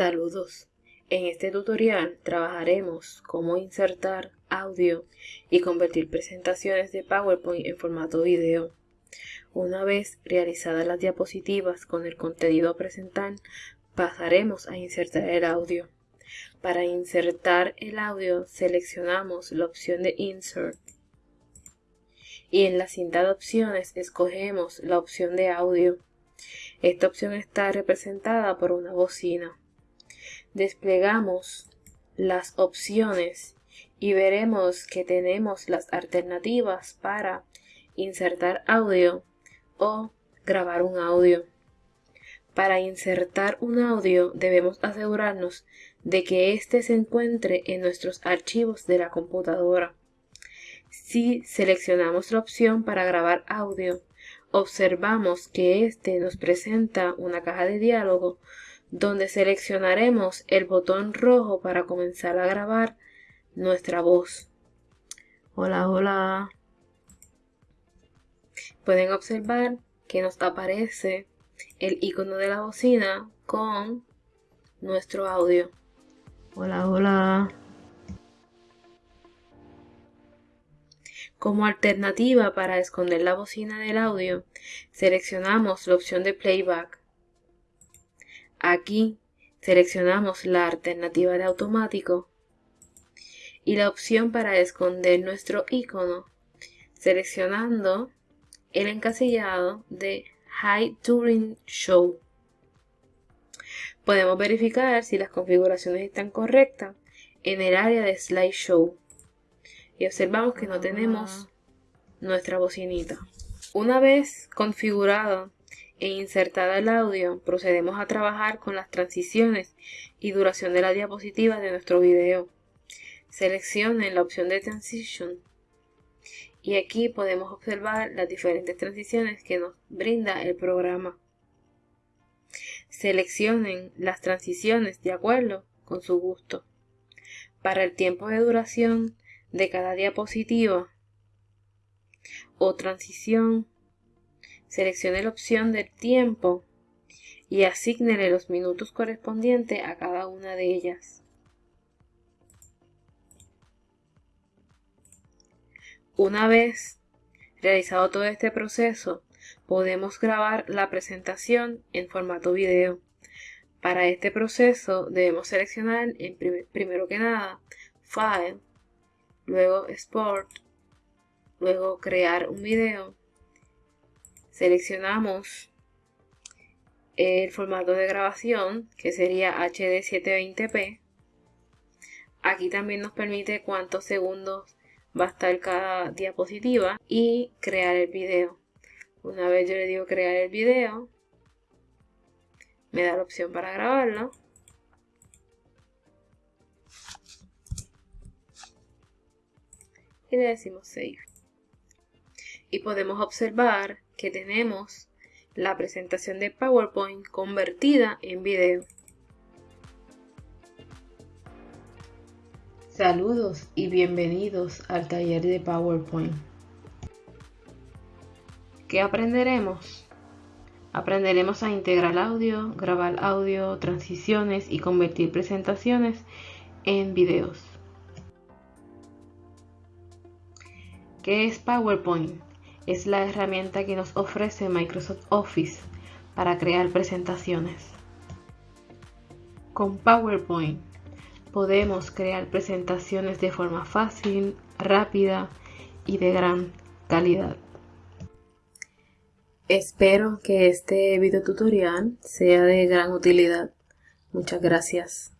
Saludos. En este tutorial trabajaremos cómo insertar audio y convertir presentaciones de PowerPoint en formato video. Una vez realizadas las diapositivas con el contenido a presentar, pasaremos a insertar el audio. Para insertar el audio seleccionamos la opción de Insert y en la cinta de opciones escogemos la opción de audio. Esta opción está representada por una bocina desplegamos las opciones y veremos que tenemos las alternativas para insertar audio o grabar un audio. Para insertar un audio debemos asegurarnos de que éste se encuentre en nuestros archivos de la computadora. Si seleccionamos la opción para grabar audio, observamos que éste nos presenta una caja de diálogo donde seleccionaremos el botón rojo para comenzar a grabar nuestra voz. Hola, hola. Pueden observar que nos aparece el icono de la bocina con nuestro audio. Hola, hola. Como alternativa para esconder la bocina del audio, seleccionamos la opción de playback. Aquí seleccionamos la alternativa de automático y la opción para esconder nuestro icono seleccionando el encasillado de High Turing Show. Podemos verificar si las configuraciones están correctas en el área de Slideshow y observamos que no tenemos nuestra bocinita. Una vez configurado e insertada el audio, procedemos a trabajar con las transiciones y duración de la diapositiva de nuestro video. Seleccionen la opción de Transition y aquí podemos observar las diferentes transiciones que nos brinda el programa. Seleccionen las transiciones de acuerdo con su gusto. Para el tiempo de duración de cada diapositiva o transición seleccione la opción del tiempo y asígnele los minutos correspondientes a cada una de ellas. Una vez realizado todo este proceso, podemos grabar la presentación en formato video. Para este proceso debemos seleccionar en primero que nada File, luego Export, luego Crear un video seleccionamos el formato de grabación que sería HD 720p aquí también nos permite cuántos segundos va a estar cada diapositiva y crear el video. Una vez yo le digo crear el video me da la opción para grabarlo. Y le decimos save. Y podemos observar que tenemos la presentación de PowerPoint convertida en video. Saludos y bienvenidos al taller de PowerPoint. ¿Qué aprenderemos? Aprenderemos a integrar audio, grabar audio, transiciones y convertir presentaciones en videos. ¿Qué es PowerPoint? Es la herramienta que nos ofrece Microsoft Office para crear presentaciones. Con PowerPoint podemos crear presentaciones de forma fácil, rápida y de gran calidad. Espero que este video tutorial sea de gran utilidad. Muchas gracias.